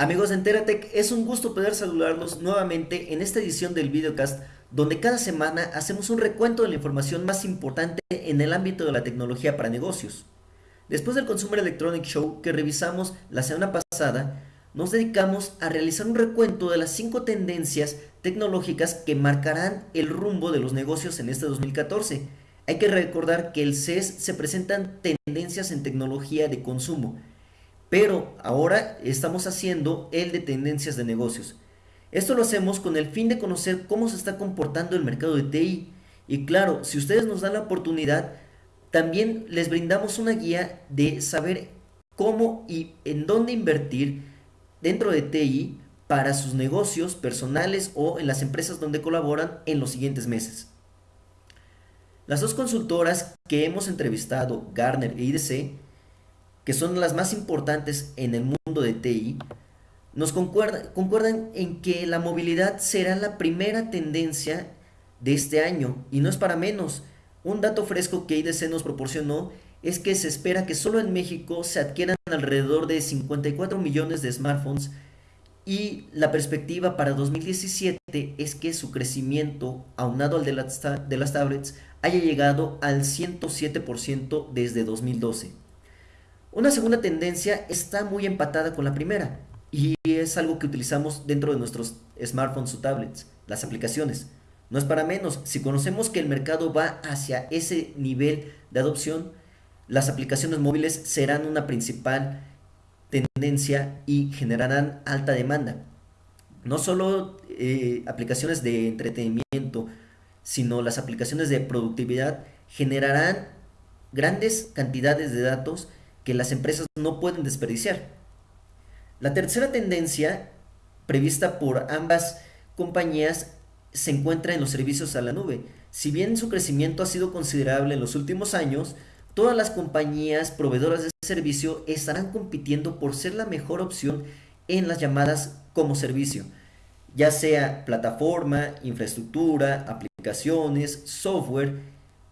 Amigos de Enteratech, es un gusto poder saludarlos nuevamente en esta edición del videocast donde cada semana hacemos un recuento de la información más importante en el ámbito de la tecnología para negocios. Después del Consumer Electronic Show que revisamos la semana pasada, nos dedicamos a realizar un recuento de las 5 tendencias tecnológicas que marcarán el rumbo de los negocios en este 2014. Hay que recordar que el CES se presentan tendencias en tecnología de consumo, pero ahora estamos haciendo el de tendencias de negocios. Esto lo hacemos con el fin de conocer cómo se está comportando el mercado de TI. Y claro, si ustedes nos dan la oportunidad, también les brindamos una guía de saber cómo y en dónde invertir dentro de TI para sus negocios personales o en las empresas donde colaboran en los siguientes meses. Las dos consultoras que hemos entrevistado, Garner e IDC, que son las más importantes en el mundo de TI, nos concuerdan, en que la movilidad será la primera tendencia de este año y no es para menos. Un dato fresco que IDC nos proporcionó es que se espera que solo en México se adquieran alrededor de 54 millones de smartphones y la perspectiva para 2017 es que su crecimiento, aunado al de las, tablets, haya llegado al 107% desde 2012. Una segunda tendencia está muy empatada con la primera y es algo que utilizamos dentro de nuestros smartphones o tablets, las aplicaciones. No es para menos, si conocemos que el mercado va hacia ese nivel de adopción, las aplicaciones móviles serán una principal tendencia y generarán alta demanda. No solo eh, aplicaciones de entretenimiento, sino las aplicaciones de productividad generarán grandes cantidades de datos que las empresas no pueden desperdiciar. La tercera tendencia prevista por ambas compañías se encuentra en los servicios a la nube. Si bien su crecimiento ha sido considerable en los últimos años, todas las compañías proveedoras de servicio estarán compitiendo por ser la mejor opción en las llamadas como servicio, ya sea plataforma, infraestructura, aplicaciones, software,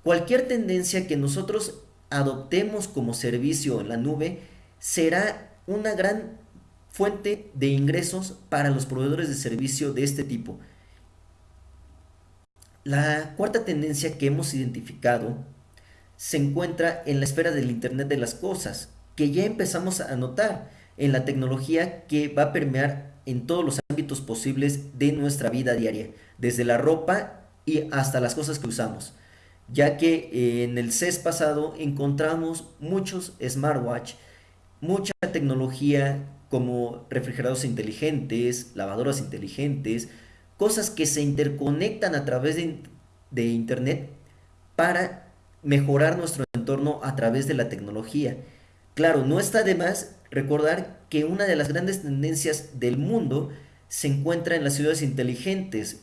cualquier tendencia que nosotros adoptemos como servicio en la nube será una gran fuente de ingresos para los proveedores de servicio de este tipo. La cuarta tendencia que hemos identificado se encuentra en la esfera del Internet de las Cosas, que ya empezamos a notar en la tecnología que va a permear en todos los ámbitos posibles de nuestra vida diaria, desde la ropa y hasta las cosas que usamos ya que eh, en el CES pasado encontramos muchos smartwatch, mucha tecnología como refrigeradores inteligentes, lavadoras inteligentes, cosas que se interconectan a través de, de internet para mejorar nuestro entorno a través de la tecnología. Claro, no está de más recordar que una de las grandes tendencias del mundo se encuentra en las ciudades inteligentes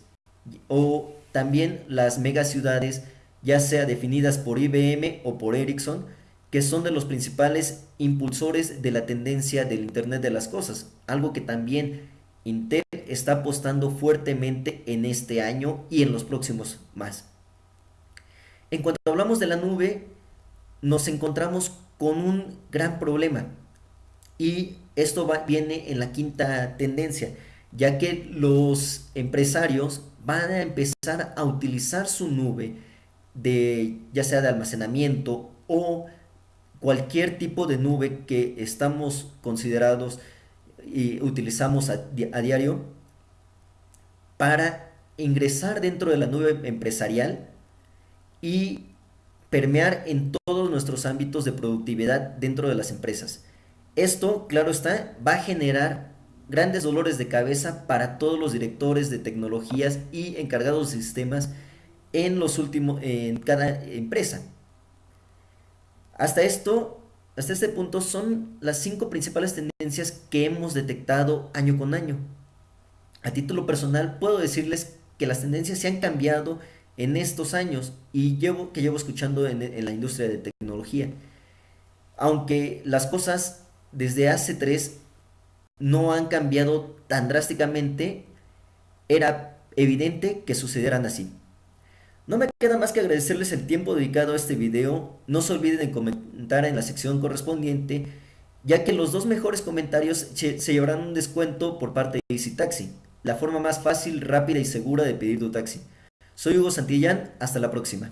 o también las megaciudades ya sea definidas por IBM o por Ericsson, que son de los principales impulsores de la tendencia del Internet de las Cosas, algo que también Intel está apostando fuertemente en este año y en los próximos más. En cuanto hablamos de la nube, nos encontramos con un gran problema y esto viene en la quinta tendencia, ya que los empresarios van a empezar a utilizar su nube de ya sea de almacenamiento o cualquier tipo de nube que estamos considerados y utilizamos a, diario para ingresar dentro de la nube empresarial y permear en todos nuestros ámbitos de productividad dentro de las empresas. Esto, claro está, va a generar grandes dolores de cabeza para todos los directores de tecnologías y encargados de sistemas en los últimos, en cada empresa. Hasta esto, hasta este punto son las cinco principales tendencias que hemos detectado año con año. A título personal puedo decirles que las tendencias se han cambiado en estos años y que llevo escuchando en, en la industria de tecnología. Aunque las cosas desde hace tres no han cambiado tan drásticamente, era evidente que sucedieran así. No me queda más que agradecerles el tiempo dedicado a este video, no se olviden de comentar en la sección correspondiente ya que los dos mejores comentarios se, llevarán un descuento por parte de Easy Taxi, la forma más fácil, rápida y segura de pedir tu taxi. Soy Hugo Santillán, hasta la próxima.